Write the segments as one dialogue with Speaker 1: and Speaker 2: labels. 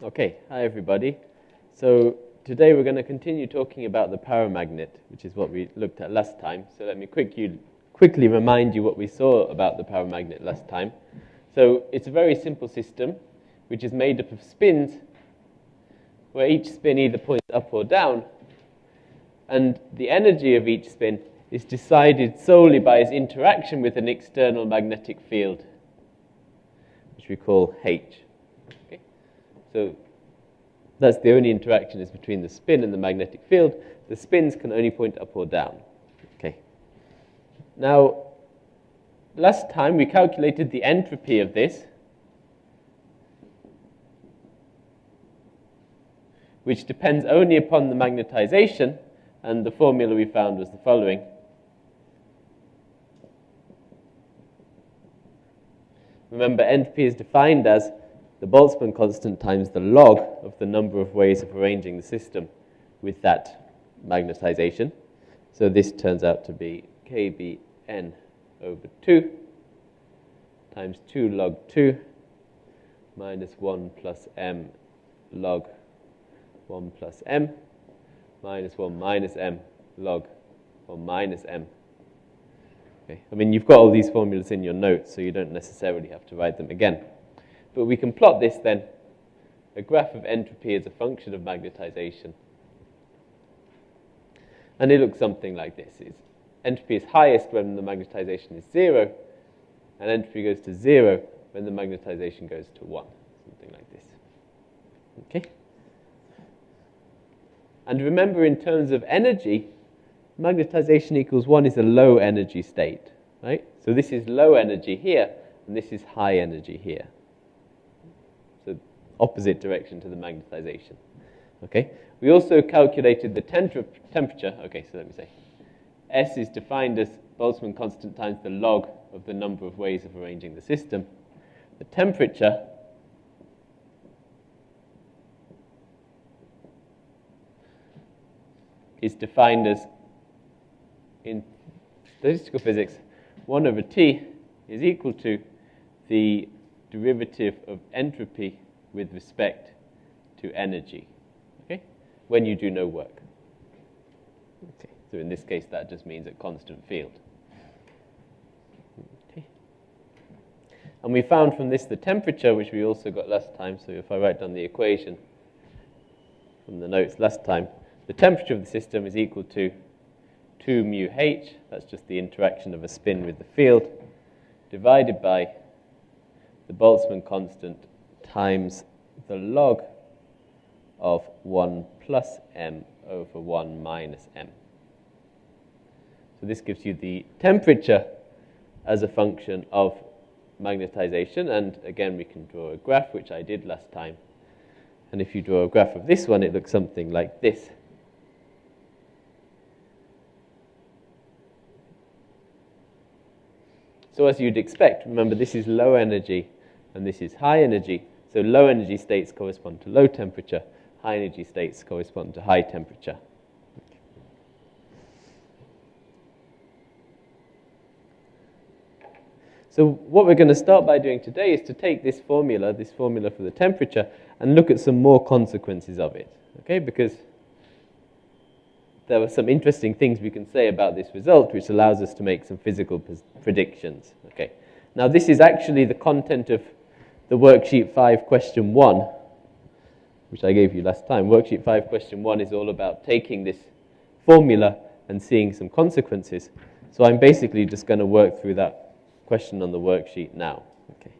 Speaker 1: Okay, hi everybody. So today we're going to continue talking about the paramagnet, which is what we looked at last time. So let me quickly, quickly remind you what we saw about the paramagnet last time. So it's a very simple system, which is made up of spins, where each spin either points up or down, and the energy of each spin is decided solely by its interaction with an external magnetic field, which we call H. So that's the only interaction is between the spin and the magnetic field. The spins can only point up or down. Okay. Now, last time we calculated the entropy of this, which depends only upon the magnetization, and the formula we found was the following. Remember, entropy is defined as the Boltzmann constant times the log of the number of ways of arranging the system with that magnetization. So this turns out to be kbn over 2 times 2 log 2 minus 1 plus m log 1 plus m minus 1 minus m log 1 minus m. Okay. I mean, you've got all these formulas in your notes, so you don't necessarily have to write them again. But we can plot this then, a graph of entropy as a function of magnetization. And it looks something like this. It's, entropy is highest when the magnetization is 0, and entropy goes to 0 when the magnetization goes to 1, something like this. Okay? And remember, in terms of energy, magnetization equals 1 is a low energy state, right? So this is low energy here, and this is high energy here opposite direction to the magnetization. Okay? We also calculated the temperature. Okay, so let me say. S is defined as Boltzmann constant times the log of the number of ways of arranging the system. The temperature is defined as, in statistical physics, 1 over T is equal to the derivative of entropy with respect to energy, okay, when you do no work. Okay. So in this case, that just means a constant field. Okay. And we found from this the temperature, which we also got last time. So if I write down the equation from the notes last time, the temperature of the system is equal to 2 mu h, that's just the interaction of a spin with the field, divided by the Boltzmann constant times the log of 1 plus m over 1 minus m. So this gives you the temperature as a function of magnetization. And again, we can draw a graph, which I did last time. And if you draw a graph of this one, it looks something like this. So as you'd expect, remember this is low energy and this is high energy. So low energy states correspond to low temperature, high energy states correspond to high temperature. So what we're going to start by doing today is to take this formula, this formula for the temperature, and look at some more consequences of it. Okay, because there are some interesting things we can say about this result, which allows us to make some physical predictions. Okay, now this is actually the content of the worksheet 5 question 1, which I gave you last time. Worksheet 5 question 1 is all about taking this formula and seeing some consequences. So I'm basically just going to work through that question on the worksheet now. Okay.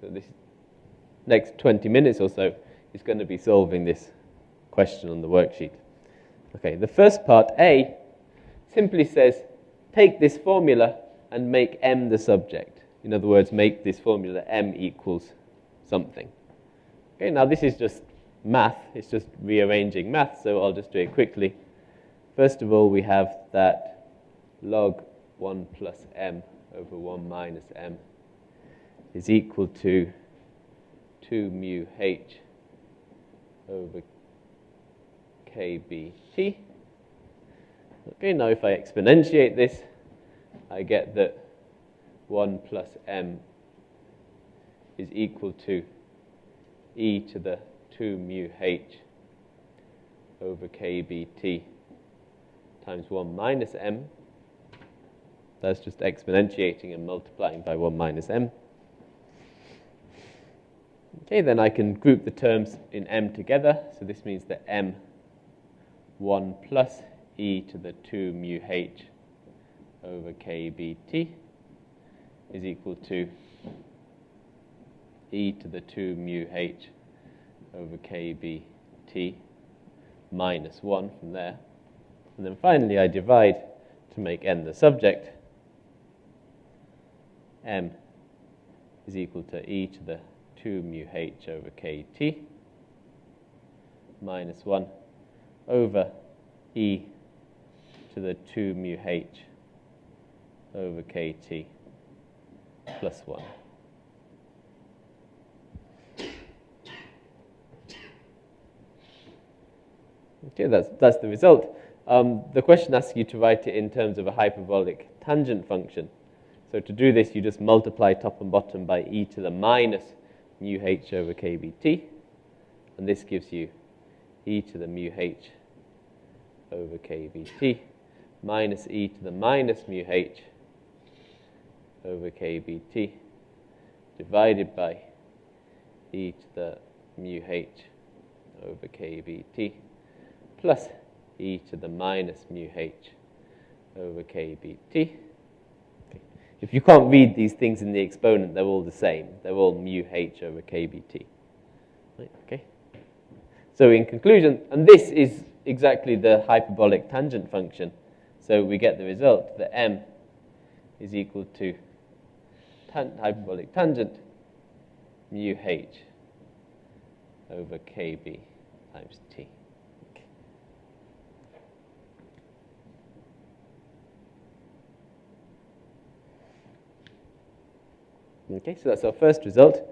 Speaker 1: So this next 20 minutes or so is going to be solving this question on the worksheet. Okay, the first part, A, simply says take this formula and make M the subject. In other words, make this formula M equals something. Okay, now this is just math. It's just rearranging math, so I'll just do it quickly. First of all, we have that log 1 plus m over 1 minus m is equal to 2 mu h over kbt. Okay, now if I exponentiate this, I get that 1 plus m is equal to e to the 2 mu h over kbt times 1 minus m. That's just exponentiating and multiplying by 1 minus m. Okay, then I can group the terms in m together. So this means that m 1 plus e to the 2 mu h over kbt is equal to e to the 2 mu h over kbt minus 1 from there. And then finally I divide to make n the subject. m is equal to e to the 2 mu h over kt minus 1 over e to the 2 mu h over kt plus 1. Okay, that's, that's the result. Um, the question asks you to write it in terms of a hyperbolic tangent function. So to do this, you just multiply top and bottom by e to the minus mu h over kbt, and this gives you e to the mu h over kbt minus e to the minus mu h over kbt divided by e to the mu h over kbt plus e to the minus mu h over kbt. If you can't read these things in the exponent, they're all the same. They're all mu h over kbt. Right, okay. So in conclusion, and this is exactly the hyperbolic tangent function. So we get the result that m is equal to tan hyperbolic tangent mu h over kb times t. Okay, so that's our first result.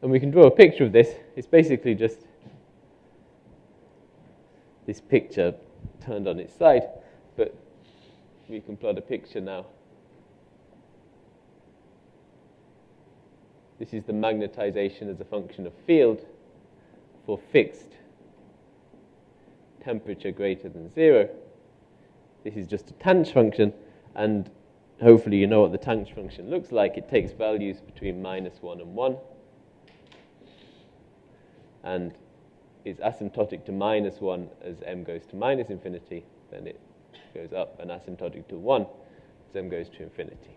Speaker 1: And we can draw a picture of this. It's basically just this picture turned on its side, but we can plot a picture now. This is the magnetization as a function of field for fixed temperature greater than zero. This is just a tangent function, and hopefully you know what the tangent function looks like. It takes values between minus 1 and 1 and is asymptotic to minus 1 as m goes to minus infinity. Then it goes up and asymptotic to 1 as m goes to infinity.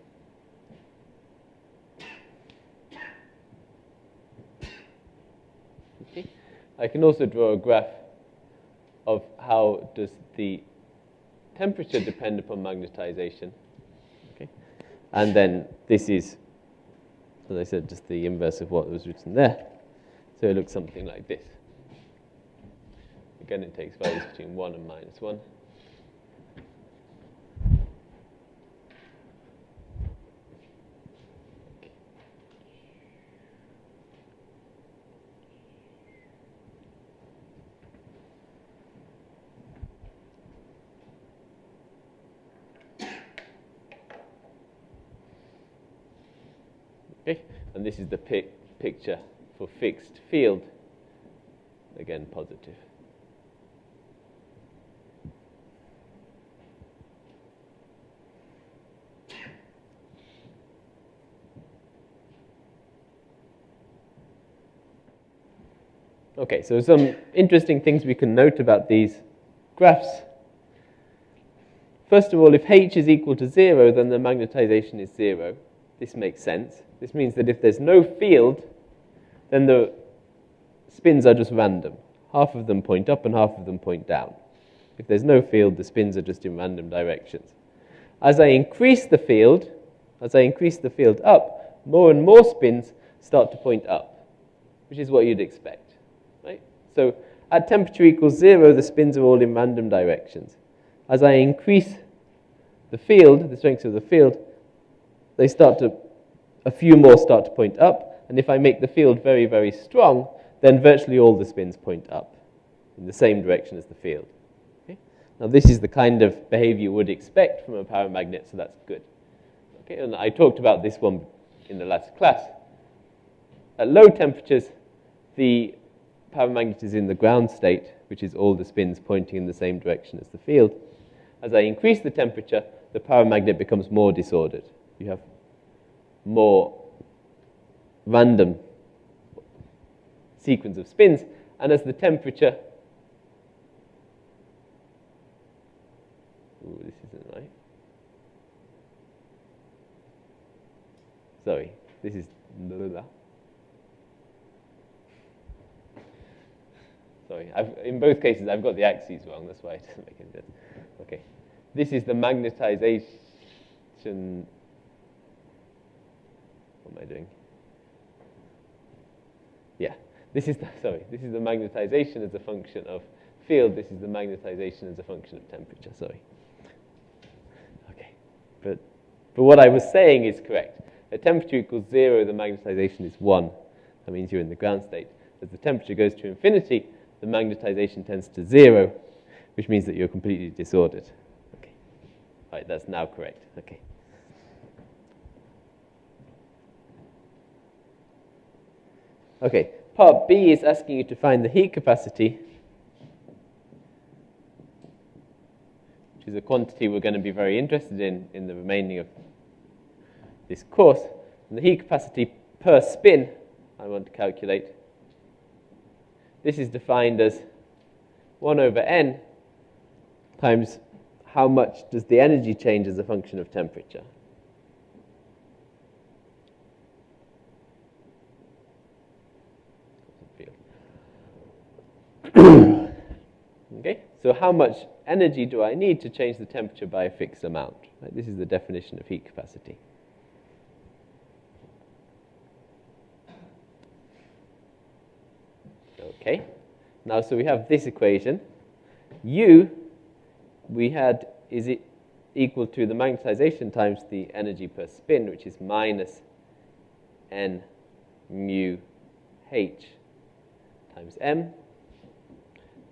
Speaker 1: Okay. I can also draw a graph of how does the temperature depend upon magnetization and then this is, as I said, just the inverse of what was written there. So it looks something like this. Again, it takes values between 1 and minus 1. Okay, and this is the pic picture for fixed field. Again, positive. Okay, so some interesting things we can note about these graphs. First of all, if h is equal to 0, then the magnetization is 0. This makes sense. This means that if there's no field, then the spins are just random. Half of them point up and half of them point down. If there's no field, the spins are just in random directions. As I increase the field, as I increase the field up, more and more spins start to point up, which is what you'd expect. So at temperature equals zero, the spins are all in random directions. As I increase the field, the strength of the field, they start to a few more start to point up. And if I make the field very, very strong, then virtually all the spins point up in the same direction as the field. Okay? Now, this is the kind of behavior you would expect from a paramagnet, so that's good. Okay, and I talked about this one in the last class. At low temperatures, the paramagnet is in the ground state, which is all the spins pointing in the same direction as the field. As I increase the temperature, the paramagnet becomes more disordered. You have more random sequence of spins, and as the temperature Ooh, this isn't right. Sorry, this is Sorry, I've, in both cases I've got the axes wrong, that's why it doesn't make any sense. Okay, this is the magnetization. What am I doing? Yeah, this is the, sorry, this is the magnetization as a function of field. This is the magnetization as a function of temperature. Sorry. Okay, but but what I was saying is correct. At temperature equals zero, the magnetization is one. That means you're in the ground state. As the temperature goes to infinity, the magnetization tends to zero, which means that you're completely disordered. Okay. All right, that's now correct. Okay. Okay, part B is asking you to find the heat capacity, which is a quantity we're going to be very interested in in the remaining of this course. And the heat capacity per spin I want to calculate this is defined as 1 over n times how much does the energy change as a function of temperature. okay, so how much energy do I need to change the temperature by a fixed amount? Right? This is the definition of heat capacity. Okay, now so we have this equation. U, we had, is it equal to the magnetization times the energy per spin, which is minus n mu h times m.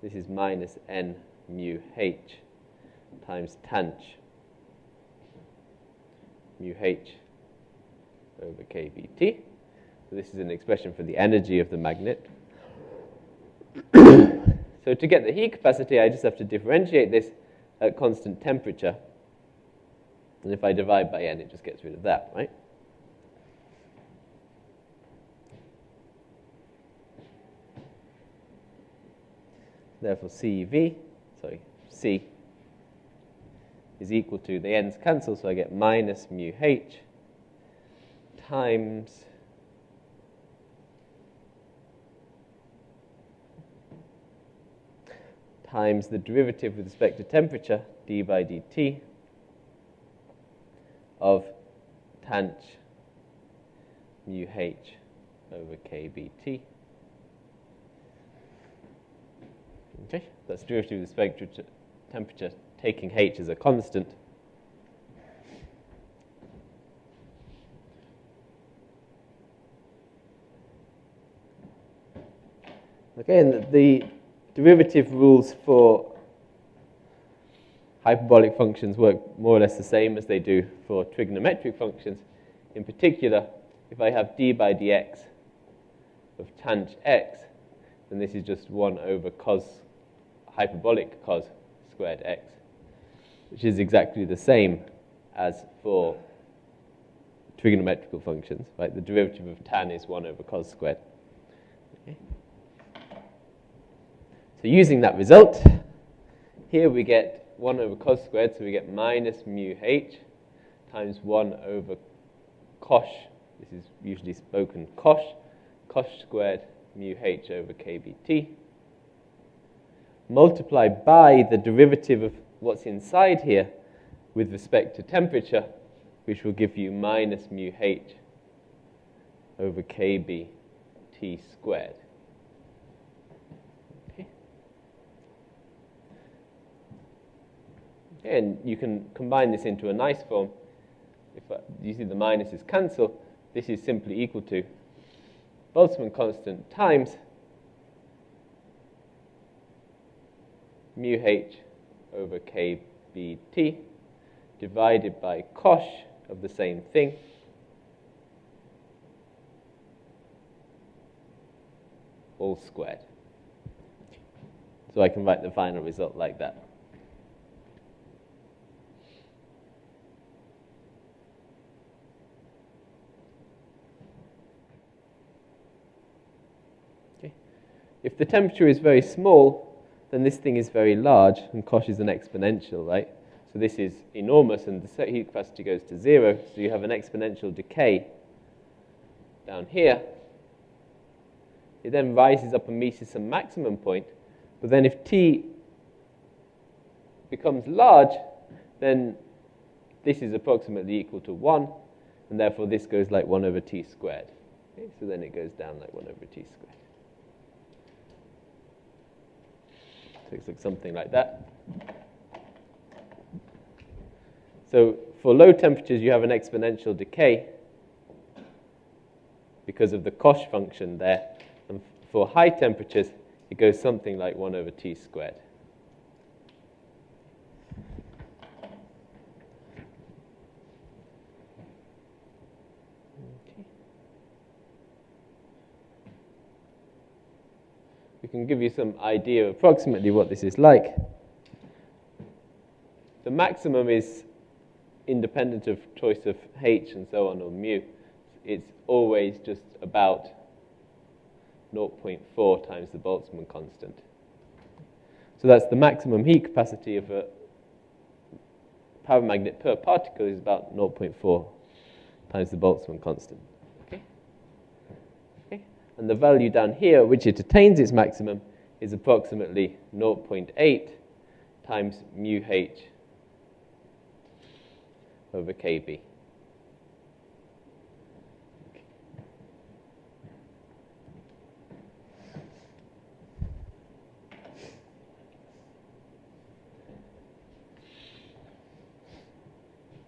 Speaker 1: This is minus n mu h times tanh mu h over kBt. So this is an expression for the energy of the magnet. So to get the heat capacity, I just have to differentiate this at constant temperature. And if I divide by n, it just gets rid of that, right? Therefore, CV, sorry, C is equal to, the n's cancel, so I get minus mu h times times the derivative with respect to temperature, d by dt, of tanh mu h over kBt. Okay, that's derivative with respect to temperature, taking h as a constant. Okay, and the derivative rules for hyperbolic functions work more or less the same as they do for trigonometric functions. In particular, if I have d by dx of tanh x, then this is just 1 over cos, hyperbolic cos squared x, which is exactly the same as for trigonometrical functions, right? The derivative of tan is 1 over cos squared. Okay. So using that result, here we get 1 over cos squared, so we get minus mu h times 1 over cosh, this is usually spoken cosh, cosh squared mu h over kBt, multiplied by the derivative of what's inside here with respect to temperature, which will give you minus mu h over kBt squared. And you can combine this into a nice form. If uh, you see the minuses cancel, this is simply equal to Boltzmann constant times mu h over kBt divided by cosh of the same thing all squared. So I can write the final result like that. If the temperature is very small, then this thing is very large, and cosh is an exponential, right? So this is enormous, and the heat capacity goes to zero, so you have an exponential decay down here. It then rises up and meets some maximum point, but then if t becomes large, then this is approximately equal to 1, and therefore this goes like 1 over t squared. Okay, so then it goes down like 1 over t squared. It looks something like that. So for low temperatures, you have an exponential decay because of the cosh function there. And for high temperatures, it goes something like 1 over t squared. Can give you some idea of approximately what this is like. The maximum is independent of choice of h and so on or mu. It's always just about 0.4 times the Boltzmann constant. So that's the maximum heat capacity of a paramagnet per particle is about 0.4 times the Boltzmann constant. And the value down here, which it attains its maximum, is approximately 0.8 times mu h over kb.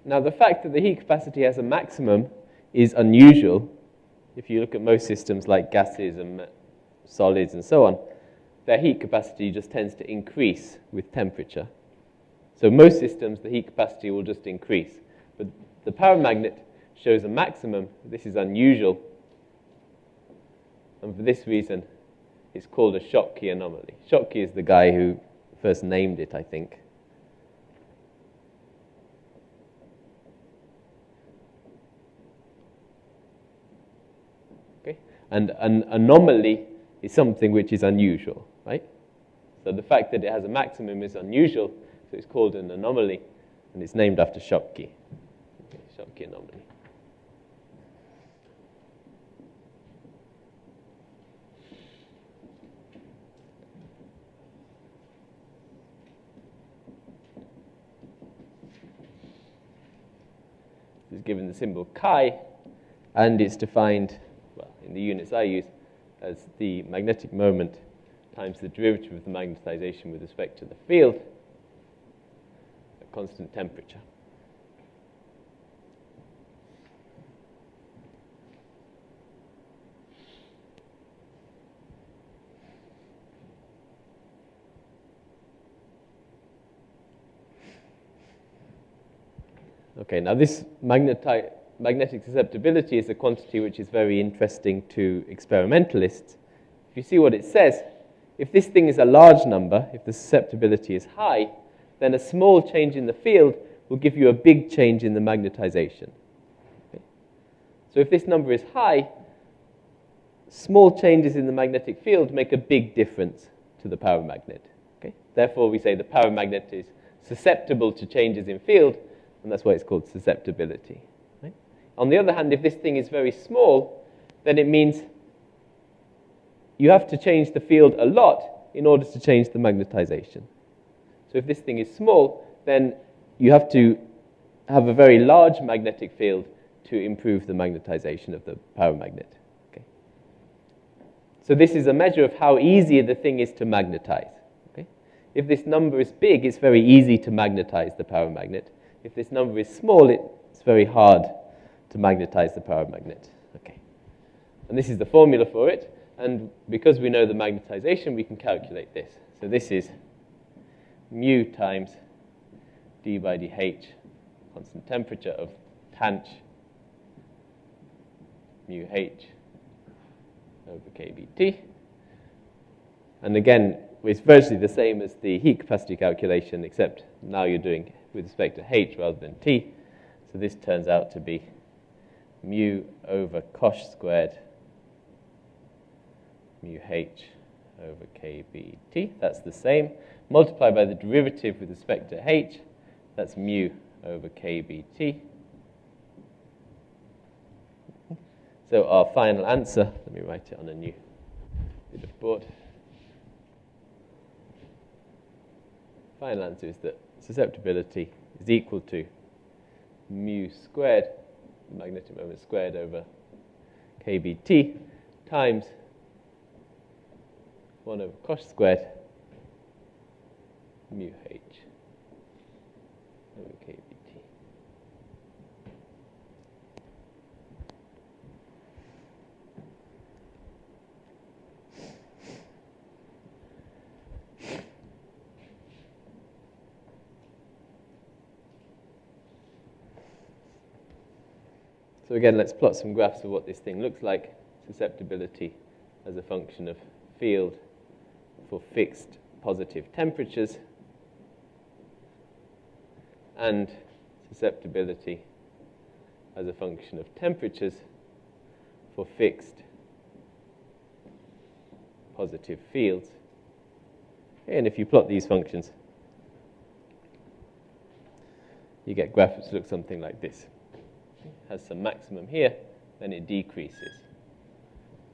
Speaker 1: Now, the fact that the heat capacity has a maximum is unusual. If you look at most systems like gases and solids and so on, their heat capacity just tends to increase with temperature. So most systems, the heat capacity will just increase. But the paramagnet shows a maximum. This is unusual. And for this reason, it's called a Schottky anomaly. Schottky is the guy who first named it, I think. And an anomaly is something which is unusual, right? So the fact that it has a maximum is unusual, so it's called an anomaly, and it's named after Schottky. Schottky anomaly. Is given the symbol chi, and it's defined in the units I use as the magnetic moment times the derivative of the magnetization with respect to the field at constant temperature. Okay, now this magneti magnetic susceptibility is a quantity which is very interesting to experimentalists. If you see what it says, if this thing is a large number, if the susceptibility is high, then a small change in the field will give you a big change in the magnetization. Okay? So if this number is high, small changes in the magnetic field make a big difference to the paramagnet. Okay? Therefore, we say the paramagnet is susceptible to changes in field, and that's why it's called susceptibility. On the other hand, if this thing is very small, then it means you have to change the field a lot in order to change the magnetization. So if this thing is small, then you have to have a very large magnetic field to improve the magnetization of the paramagnet. Okay. So this is a measure of how easy the thing is to magnetize. Okay. If this number is big, it's very easy to magnetize the paramagnet. If this number is small, it's very hard to magnetize the paramagnet. Okay. And this is the formula for it. And because we know the magnetization, we can calculate this. So this is mu times d by dh, constant temperature of tanh mu h over kBt. And again, it's virtually the same as the heat capacity calculation, except now you're doing with respect to h rather than t. So this turns out to be mu over cosh squared mu h over kBt. That's the same. Multiply by the derivative with respect to h. That's mu over kBt. So our final answer, let me write it on a new bit of board. Final answer is that susceptibility is equal to mu squared, magnetic moment squared over kBt times 1 over cosh squared mu h over kBt. So again, let's plot some graphs of what this thing looks like. Susceptibility as a function of field for fixed positive temperatures and susceptibility as a function of temperatures for fixed positive fields. And if you plot these functions, you get graphs that look something like this has some maximum here, then it decreases.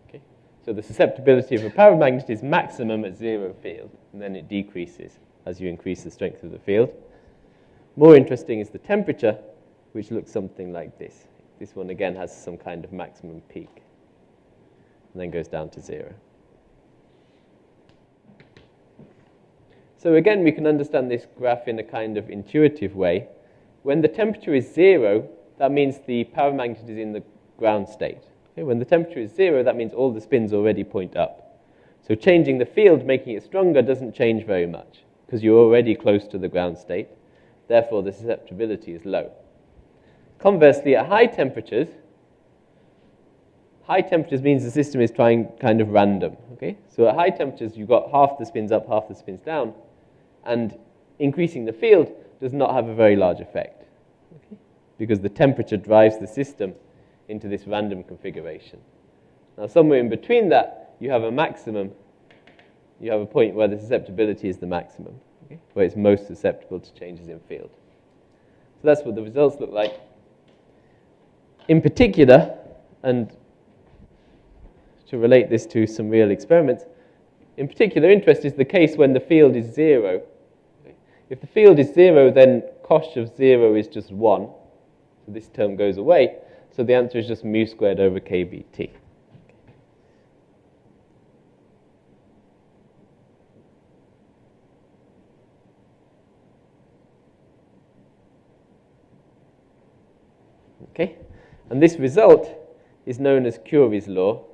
Speaker 1: Okay? So the susceptibility of a paramagnet is maximum at zero field, and then it decreases as you increase the strength of the field. More interesting is the temperature, which looks something like this. This one again has some kind of maximum peak, and then goes down to zero. So again, we can understand this graph in a kind of intuitive way. When the temperature is zero, that means the paramagnet is in the ground state. Okay, when the temperature is zero, that means all the spins already point up. So changing the field, making it stronger, doesn't change very much because you're already close to the ground state. Therefore, the susceptibility is low. Conversely, at high temperatures, high temperatures means the system is trying kind of random. Okay? So at high temperatures, you've got half the spins up, half the spins down, and increasing the field does not have a very large effect because the temperature drives the system into this random configuration. Now, somewhere in between that, you have a maximum, you have a point where the susceptibility is the maximum, okay? where it's most susceptible to changes in field. So that's what the results look like. In particular, and to relate this to some real experiments, in particular interest is the case when the field is zero. If the field is zero, then cosh of zero is just one. This term goes away. So the answer is just mu squared over kBt. Okay? And this result is known as Curie's law.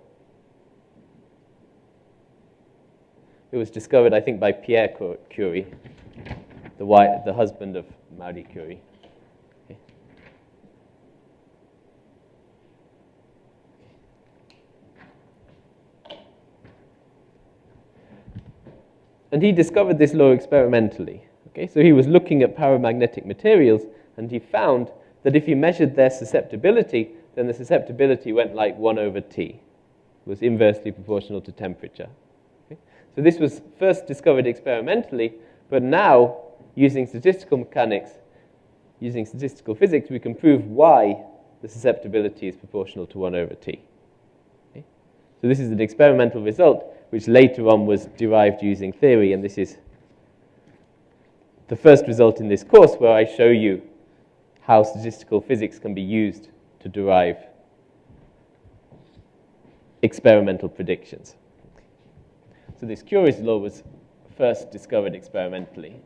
Speaker 1: It was discovered, I think, by Pierre Curie, the, wife, the husband of Marie Curie. And he discovered this law experimentally. Okay? So he was looking at paramagnetic materials and he found that if he measured their susceptibility, then the susceptibility went like 1 over T, was inversely proportional to temperature. Okay? So this was first discovered experimentally, but now, using statistical mechanics, using statistical physics, we can prove why the susceptibility is proportional to 1 over T. Okay? So this is an experimental result which later on was derived using theory, and this is the first result in this course where I show you how statistical physics can be used to derive experimental predictions. So this Curie's law was first discovered experimentally.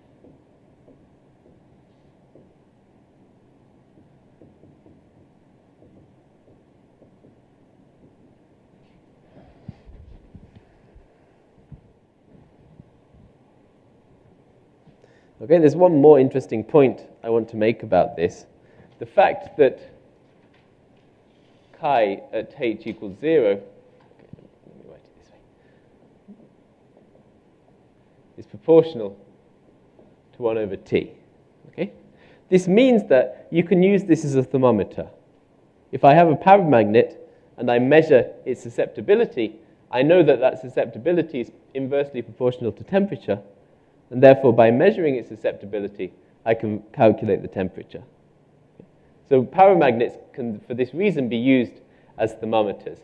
Speaker 1: Okay, there's one more interesting point I want to make about this. The fact that chi at h equals 0, okay, let me write it this way, is proportional to 1 over t. Okay? This means that you can use this as a thermometer. If I have a paramagnet and I measure its susceptibility, I know that that susceptibility is inversely proportional to temperature, and therefore by measuring its susceptibility, I can calculate the temperature. So paramagnets can, for this reason, be used as thermometers.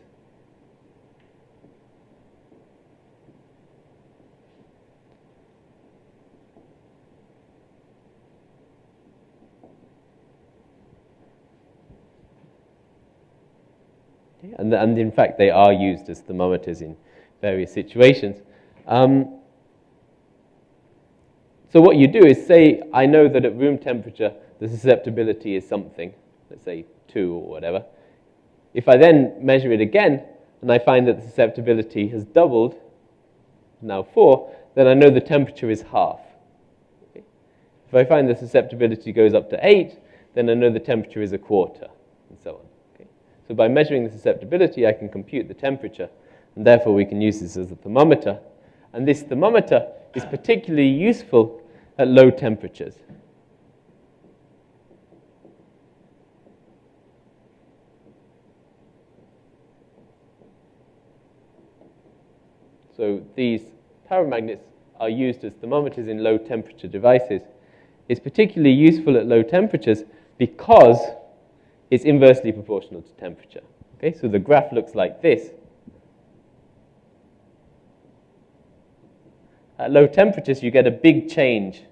Speaker 1: And, and in fact, they are used as thermometers in various situations. Um, so what you do is say, I know that at room temperature, the susceptibility is something, let's say 2 or whatever. If I then measure it again, and I find that the susceptibility has doubled, now 4, then I know the temperature is half. Okay? If I find the susceptibility goes up to 8, then I know the temperature is a quarter, and so on. So by measuring the susceptibility, I can compute the temperature, and therefore we can use this as a thermometer. And this thermometer is particularly useful at low temperatures. So these paramagnets are used as thermometers in low temperature devices. It's particularly useful at low temperatures because it's inversely proportional to temperature. Okay, so the graph looks like this. At low temperatures, you get a big change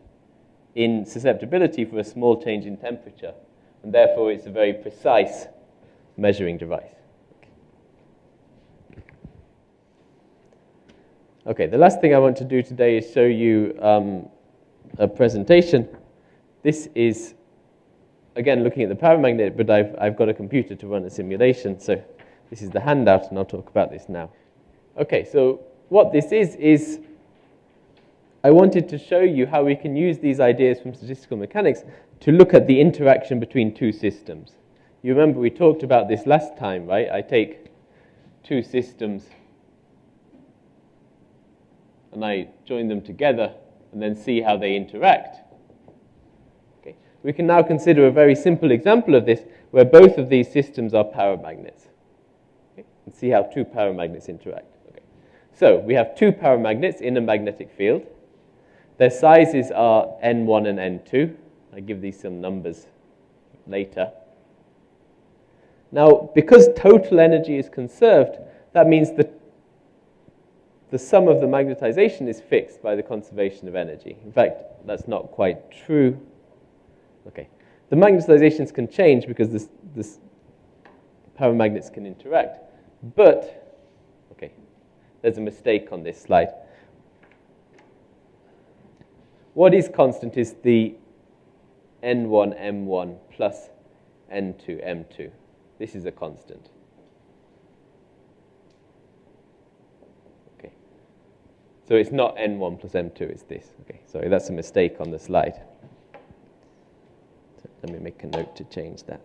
Speaker 1: in susceptibility for a small change in temperature, and therefore it's a very precise measuring device. Okay, the last thing I want to do today is show you um, a presentation. This is again, looking at the paramagnet, but I've, I've got a computer to run a simulation. So this is the handout, and I'll talk about this now. Okay, so what this is, is I wanted to show you how we can use these ideas from statistical mechanics to look at the interaction between two systems. You remember we talked about this last time, right? I take two systems and I join them together and then see how they interact we can now consider a very simple example of this where both of these systems are paramagnets. Okay? And see how two paramagnets interact. Okay. So we have two paramagnets in a magnetic field. Their sizes are N1 and N2. I give these some numbers later. Now, because total energy is conserved, that means that the sum of the magnetization is fixed by the conservation of energy. In fact, that's not quite true. Okay. The magnetizations can change because this, this paramagnets can interact. But, okay, there's a mistake on this slide. What is constant is the N1, M1 plus N2, M2. This is a constant. Okay. So it's not N1 plus M2, it's this. Okay, sorry, that's a mistake on the slide. Let me make a note to change that.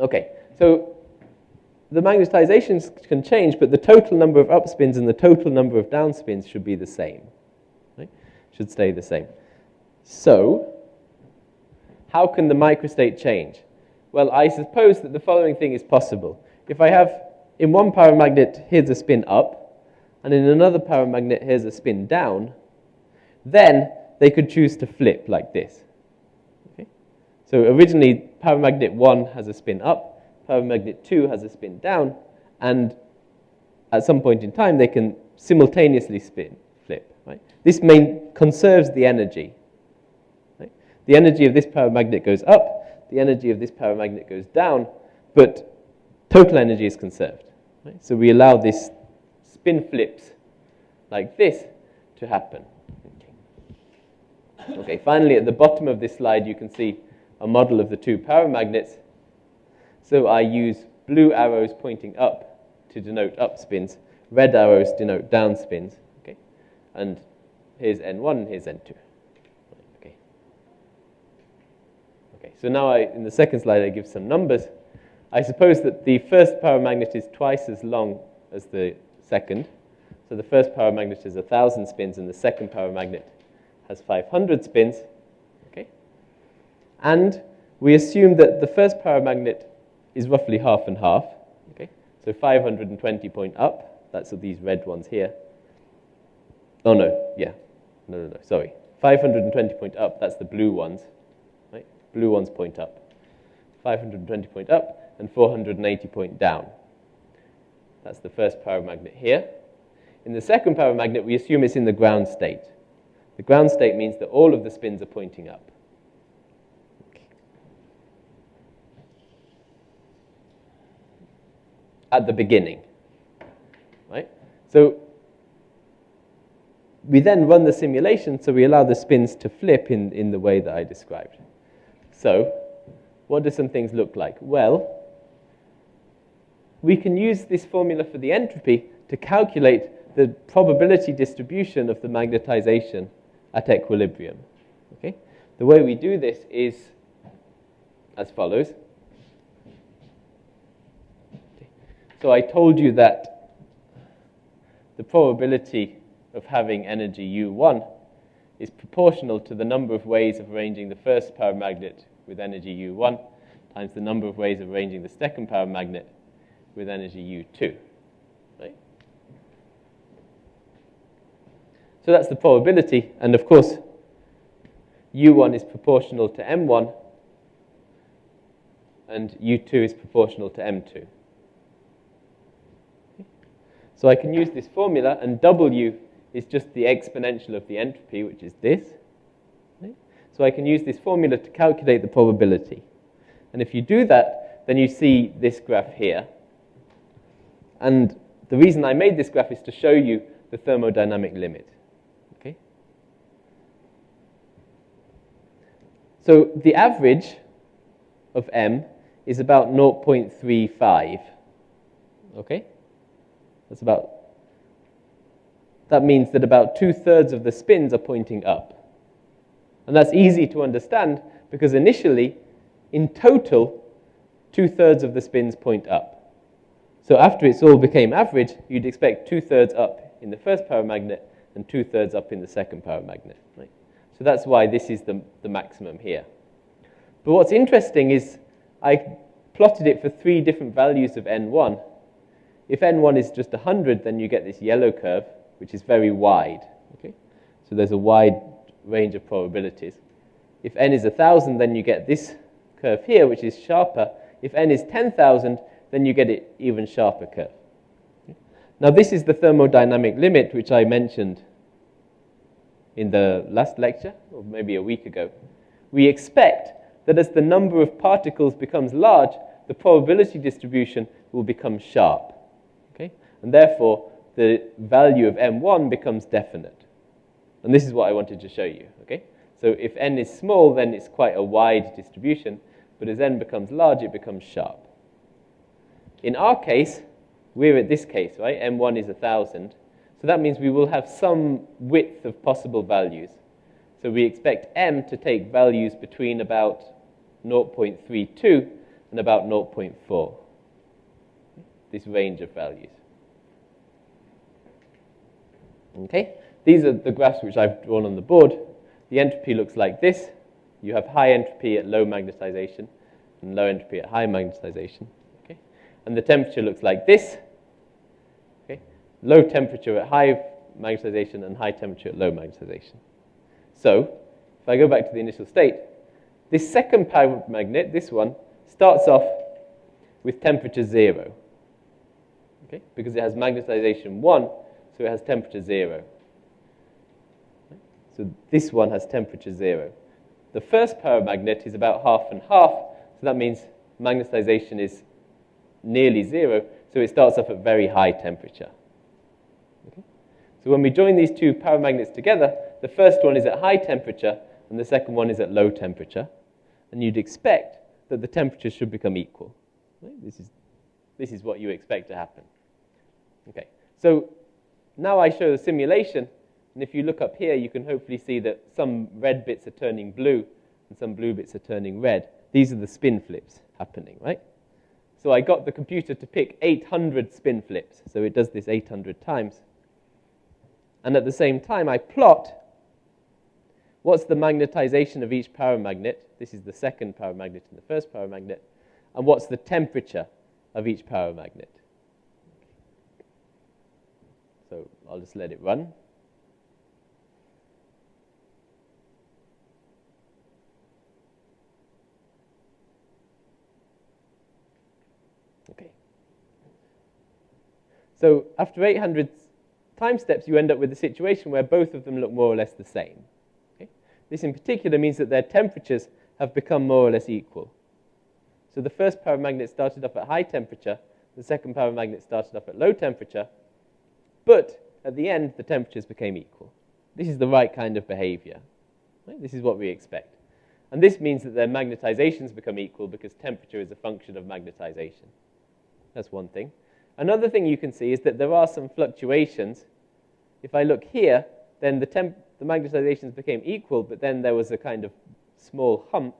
Speaker 1: Okay, so the magnetizations can change, but the total number of upspins and the total number of downspins should be the same. Right? Should stay the same. So, how can the microstate change? Well, I suppose that the following thing is possible. If I have in one paramagnet, here's a spin up, and in another paramagnet here's a spin down, then they could choose to flip like this. Okay? So originally, paramagnet 1 has a spin up, paramagnet 2 has a spin down, and at some point in time, they can simultaneously spin, flip. Right? This main conserves the energy. Right? The energy of this paramagnet goes up, the energy of this paramagnet goes down, but total energy is conserved. Right? So we allow this spin flips like this to happen. Okay. okay, finally at the bottom of this slide you can see a model of the two paramagnets. So I use blue arrows pointing up to denote up spins, red arrows denote down spins. Okay? And here's N1 and here's N2. Okay. Okay, so now I, in the second slide I give some numbers. I suppose that the first paramagnet is twice as long as the second. So the first paramagnet is 1,000 spins and the second paramagnet has 500 spins. Okay? And we assume that the first paramagnet is roughly half and half. Okay? So 520 point up, that's these red ones here. Oh no, yeah. No, no, no, sorry. 520 point up, that's the blue ones. Right? Blue ones point up. 520 point up, and 480 point down. That's the first paramagnet here. In the second paramagnet, we assume it's in the ground state. The ground state means that all of the spins are pointing up. At the beginning. Right? So we then run the simulation, so we allow the spins to flip in, in the way that I described. So, what do some things look like? Well, we can use this formula for the entropy to calculate the probability distribution of the magnetization at equilibrium. Okay? The way we do this is as follows. Okay. So I told you that the probability of having energy U1 is proportional to the number of ways of arranging the first paramagnet with energy U1 times the number of ways of arranging the second paramagnet with energy U2. Right? So that's the probability. And of course, U1 is proportional to M1, and U2 is proportional to M2. So I can use this formula, and W is just the exponential of the entropy, which is this. So I can use this formula to calculate the probability. And if you do that, then you see this graph here. And the reason I made this graph is to show you the thermodynamic limit. Okay? So the average of m is about 0.35. Okay? That's about, that means that about two-thirds of the spins are pointing up. And that's easy to understand because initially, in total, two-thirds of the spins point up. So after it's all became average, you'd expect two-thirds up in the first paramagnet and two-thirds up in the second paramagnet. Right? So that's why this is the, the maximum here. But what's interesting is I plotted it for three different values of n1. If n1 is just 100, then you get this yellow curve, which is very wide. Okay? So there's a wide range of probabilities. If n is 1,000, then you get this curve here, which is sharper. If n is 10,000, then you get an even sharper curve. Now this is the thermodynamic limit which I mentioned in the last lecture, or maybe a week ago. We expect that as the number of particles becomes large, the probability distribution will become sharp. And therefore, the value of m1 becomes definite. And this is what I wanted to show you. Okay? So if n is small, then it's quite a wide distribution, but as n becomes large, it becomes sharp. In our case, we're at this case, right? M1 is 1,000. So that means we will have some width of possible values. So we expect M to take values between about 0.32 and about 0.4. This range of values. Okay? These are the graphs which I've drawn on the board. The entropy looks like this. You have high entropy at low magnetization and low entropy at high magnetization Okay? and the temperature looks like this. Okay? Low temperature at high magnetization and high temperature at low magnetization. So, if I go back to the initial state, this second magnet this one, starts off with temperature 0. Okay? Because it has magnetization 1, so it has temperature 0. So this one has temperature 0. The first paramagnet is about half and half, so that means magnetization is nearly zero, so it starts off at very high temperature. Okay? So when we join these two paramagnets together, the first one is at high temperature, and the second one is at low temperature. And you'd expect that the temperatures should become equal. Right? This, is, this is what you expect to happen. Okay. So now I show the simulation, and if you look up here, you can hopefully see that some red bits are turning blue and some blue bits are turning red. These are the spin flips happening, right? So I got the computer to pick 800 spin flips. So it does this 800 times. And at the same time, I plot what's the magnetization of each paramagnet. This is the second paramagnet and the first paramagnet. And what's the temperature of each paramagnet. So I'll just let it run. Okay. So after 800 time steps, you end up with a situation where both of them look more or less the same. Okay? This in particular means that their temperatures have become more or less equal. So the first paramagnet started off at high temperature, the second paramagnet started off at low temperature, but at the end, the temperatures became equal. This is the right kind of behavior. Right? This is what we expect. And this means that their magnetizations become equal because temperature is a function of magnetization. That's one thing. Another thing you can see is that there are some fluctuations. If I look here, then the, temp the magnetizations became equal, but then there was a kind of small hump,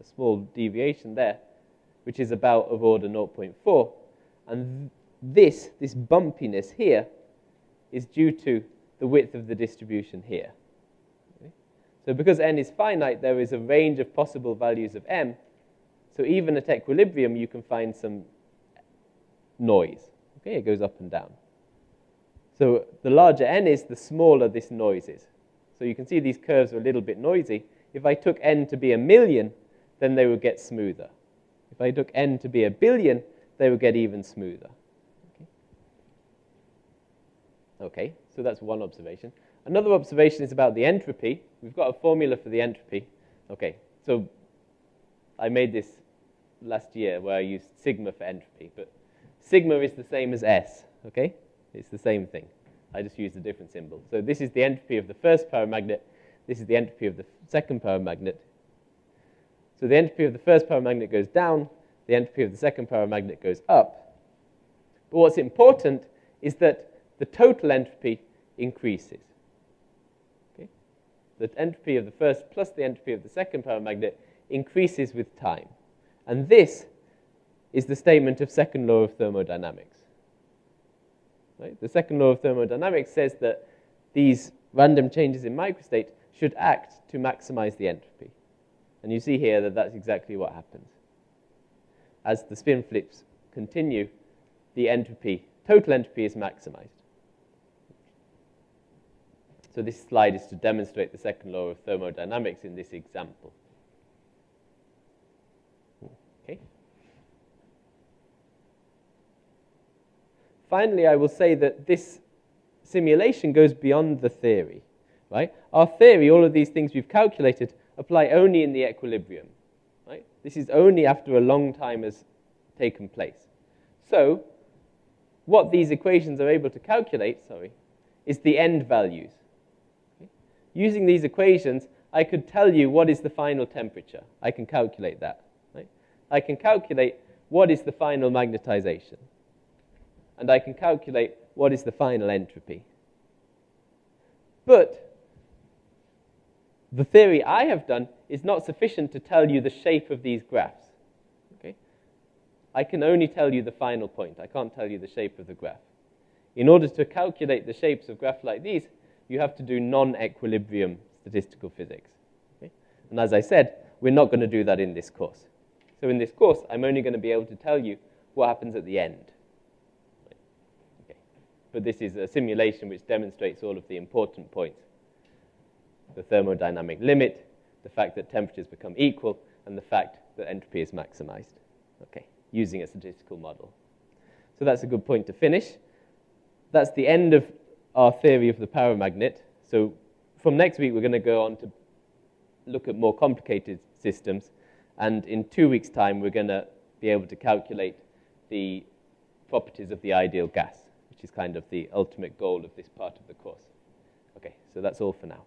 Speaker 1: a small deviation there, which is about of order 0.4. And this, this bumpiness here, is due to the width of the distribution here. Okay? So because n is finite, there is a range of possible values of m. So even at equilibrium, you can find some noise. Okay, it goes up and down. So the larger n is, the smaller this noise is. So you can see these curves are a little bit noisy. If I took n to be a million, then they would get smoother. If I took n to be a billion, they would get even smoother. Okay, so that's one observation. Another observation is about the entropy. We've got a formula for the entropy. Okay, so I made this last year where I used sigma for entropy, but sigma is the same as S, okay? It's the same thing. I just used a different symbol. So this is the entropy of the first paramagnet. This is the entropy of the second paramagnet. So the entropy of the first paramagnet goes down. The entropy of the second paramagnet goes up. But what's important is that the total entropy increases. Okay? The entropy of the first plus the entropy of the second paramagnet increases with time. And this is the statement of second law of thermodynamics. Right? The second law of thermodynamics says that these random changes in microstate should act to maximize the entropy. And you see here that that's exactly what happens. As the spin flips continue, the entropy, total entropy is maximized. So this slide is to demonstrate the second law of thermodynamics in this example. Okay. Finally, I will say that this simulation goes beyond the theory. Right? Our theory, all of these things we've calculated, apply only in the equilibrium. Right? This is only after a long time has taken place. So, what these equations are able to calculate, sorry, is the end values. Using these equations, I could tell you what is the final temperature. I can calculate that. Right? I can calculate what is the final magnetization. And I can calculate what is the final entropy. But the theory I have done is not sufficient to tell you the shape of these graphs. Okay? I can only tell you the final point. I can't tell you the shape of the graph. In order to calculate the shapes of graphs like these, you have to do non-equilibrium statistical physics. Okay? And as I said, we're not going to do that in this course. So in this course, I'm only going to be able to tell you what happens at the end. Okay. But this is a simulation which demonstrates all of the important points. The thermodynamic limit, the fact that temperatures become equal, and the fact that entropy is maximized, okay, using a statistical model. So that's a good point to finish. That's the end of our theory of the paramagnet. So from next week, we're going to go on to look at more complicated systems. And in two weeks' time, we're going to be able to calculate the properties of the ideal gas, which is kind of the ultimate goal of this part of the course. Okay, so that's all for now.